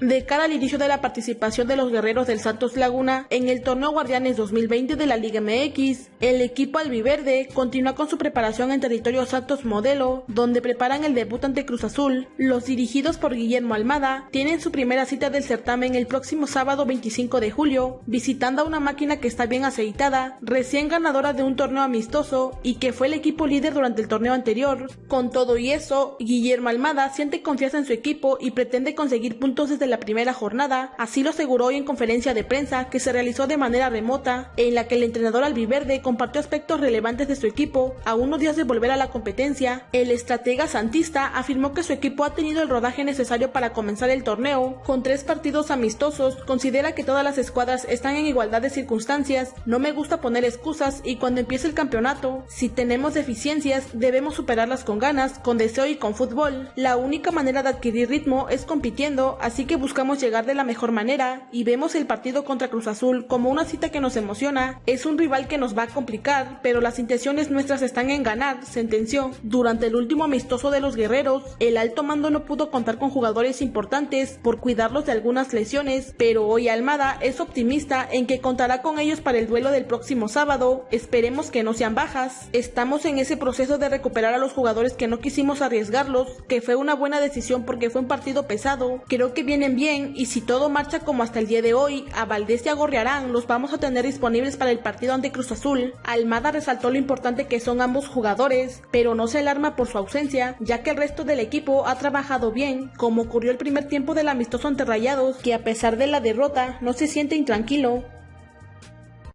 de cara al inicio de la participación de los guerreros del Santos Laguna en el torneo Guardianes 2020 de la Liga MX. El equipo albiverde continúa con su preparación en territorio Santos Modelo, donde preparan el debut ante Cruz Azul. Los dirigidos por Guillermo Almada tienen su primera cita del certamen el próximo sábado 25 de julio, visitando a una máquina que está bien aceitada, recién ganadora de un torneo amistoso y que fue el equipo líder durante el torneo anterior. Con todo y eso, Guillermo Almada siente confianza en su equipo y pretende conseguir puntos desde la primera jornada, así lo aseguró hoy en conferencia de prensa que se realizó de manera remota, en la que el entrenador albiverde compartió aspectos relevantes de su equipo a unos días de volver a la competencia. El estratega santista afirmó que su equipo ha tenido el rodaje necesario para comenzar el torneo, con tres partidos amistosos, considera que todas las escuadras están en igualdad de circunstancias, no me gusta poner excusas y cuando empiece el campeonato, si tenemos deficiencias, debemos superarlas con ganas, con deseo y con fútbol. La única manera de adquirir ritmo es compitiendo, así que buscamos llegar de la mejor manera y vemos el partido contra Cruz Azul como una cita que nos emociona. Es un rival que nos va a complicar, pero las intenciones nuestras están en ganar, sentenció. Durante el último amistoso de los guerreros, el alto mando no pudo contar con jugadores importantes por cuidarlos de algunas lesiones, pero hoy Almada es optimista en que contará con ellos para el duelo del próximo sábado. Esperemos que no sean bajas. Estamos en ese proceso de recuperar a los jugadores que no quisimos arriesgarlos, que fue una buena decisión porque fue un partido pesado. Creo que bien y si todo marcha como hasta el día de hoy, a Valdés y a Gorriarán los vamos a tener disponibles para el partido ante Cruz Azul. Almada resaltó lo importante que son ambos jugadores, pero no se alarma por su ausencia, ya que el resto del equipo ha trabajado bien, como ocurrió el primer tiempo del amistoso ante Rayados, que a pesar de la derrota no se siente intranquilo.